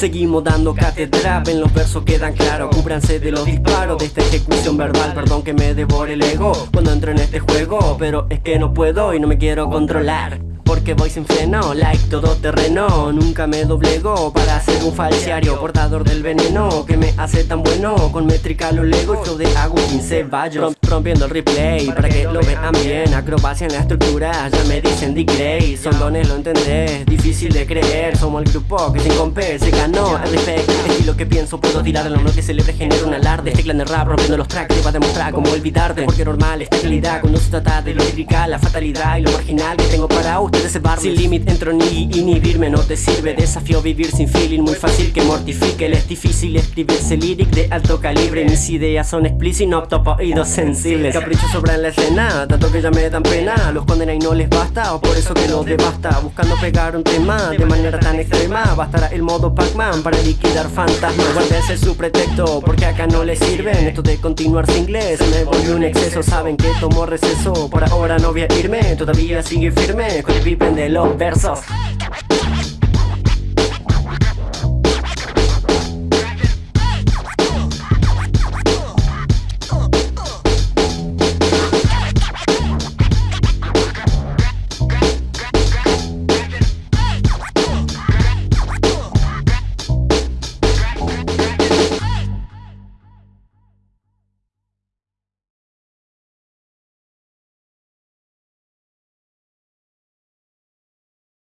Seguimos dando cátedra, ven los versos quedan claros. Cúbranse de los disparos de esta ejecución verbal. Perdón que me devore el ego cuando entro en este juego Pero es que no puedo y no me quiero controlar porque voy sin freno, like todo terreno Nunca me doblego para ser un falsiario. Portador del veneno que me hace tan bueno. Con métrica lo lego, yo de Agustín Ceballos. Rompiendo el replay para que lo vean bien. Acrobacia en la estructura, ya me dicen Dick Gray Son dones, lo entendés, difícil de creer. Somos el grupo que sin compé se ganó el respect Estilo que pienso, puedo tirar el hombre que celebre genera un alarde. Este clan de rap rompiendo los tracks te va a demostrar cómo olvidarte. Porque normal esta calidad cuando se trata de lo lírica La fatalidad y lo marginal que tengo para ustedes sin límite entro ni inhibirme no te sirve. Desafío vivir sin feeling Muy fácil que mortifique. Es difícil escribirse lyric de alto calibre. Mis ideas son explícitas No topo oídos sensibles. Caprichos sobran la escena Tanto que ya me dan pena. Los condena y no les basta O por eso que los devasta. Buscando pegar un tema De manera tan extrema. Bastará el modo Pac-Man Para liquidar fantasmas. Guárdense su pretexto Porque acá no les sirven Esto de continuar sin inglés Me volvió un exceso. Saben que tomo receso Por ahora no voy a irme. Todavía sigue firme Con el de los versos